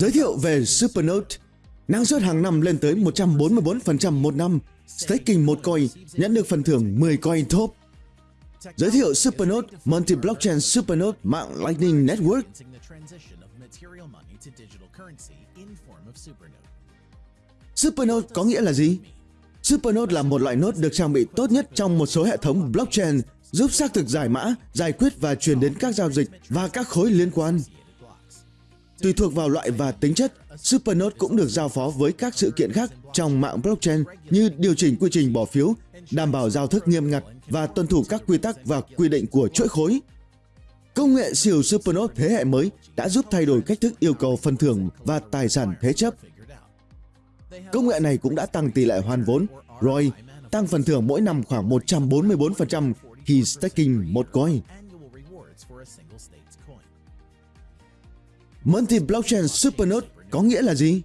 Giới thiệu về Supernote. Năng suất hàng năm lên tới 144% một năm. Staking một coin nhận được phần thưởng 10 coin top. Giới thiệu Supernote, Multi-Blockchain Supernote mạng Lightning Network. Supernote có nghĩa là gì? Supernote là một loại node được trang bị tốt nhất trong một số hệ thống blockchain giúp xác thực giải mã, giải quyết và truyền đến các giao dịch và các khối liên quan. Tùy thuộc vào loại và tính chất, Supernode cũng được giao phó với các sự kiện khác trong mạng blockchain như điều chỉnh quy trình bỏ phiếu, đảm bảo giao thức nghiêm ngặt và tuân thủ các quy tắc và quy định của chuỗi khối. Công nghệ siêu Supernode thế hệ mới đã giúp thay đổi cách thức yêu cầu phần thưởng và tài sản thế chấp. Công nghệ này cũng đã tăng tỷ lệ hoàn vốn, ROI, tăng phần thưởng mỗi năm khoảng 144% khi staking một coin. Multi-blockchain supernode có nghĩa là gì?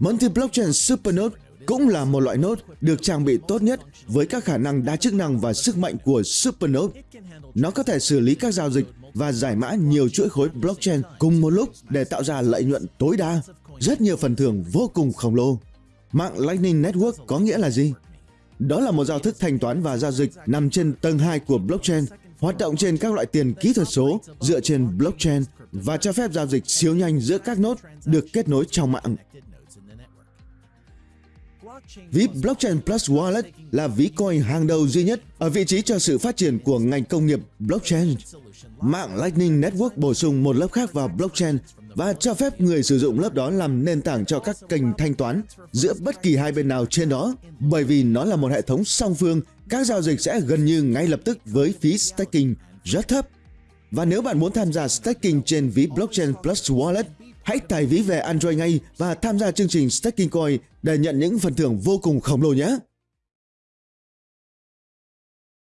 Multi-blockchain supernode cũng là một loại node được trang bị tốt nhất với các khả năng đa chức năng và sức mạnh của supernode. Nó có thể xử lý các giao dịch và giải mã nhiều chuỗi khối blockchain cùng một lúc để tạo ra lợi nhuận tối đa, rất nhiều phần thưởng vô cùng khổng lồ. Mạng Lightning Network có nghĩa là gì? Đó là một giao thức thanh toán và giao dịch nằm trên tầng 2 của blockchain, hoạt động trên các loại tiền kỹ thuật số dựa trên blockchain và cho phép giao dịch siêu nhanh giữa các nốt được kết nối trong mạng. Ví Blockchain Plus Wallet là ví coin hàng đầu duy nhất ở vị trí cho sự phát triển của ngành công nghiệp blockchain. Mạng Lightning Network bổ sung một lớp khác vào blockchain và cho phép người sử dụng lớp đó làm nền tảng cho các kênh thanh toán giữa bất kỳ hai bên nào trên đó. Bởi vì nó là một hệ thống song phương, các giao dịch sẽ gần như ngay lập tức với phí staking rất thấp. Và nếu bạn muốn tham gia staking trên ví Blockchain Plus Wallet, hãy tải ví về Android ngay và tham gia chương trình Staking Coin để nhận những phần thưởng vô cùng khổng lồ nhé!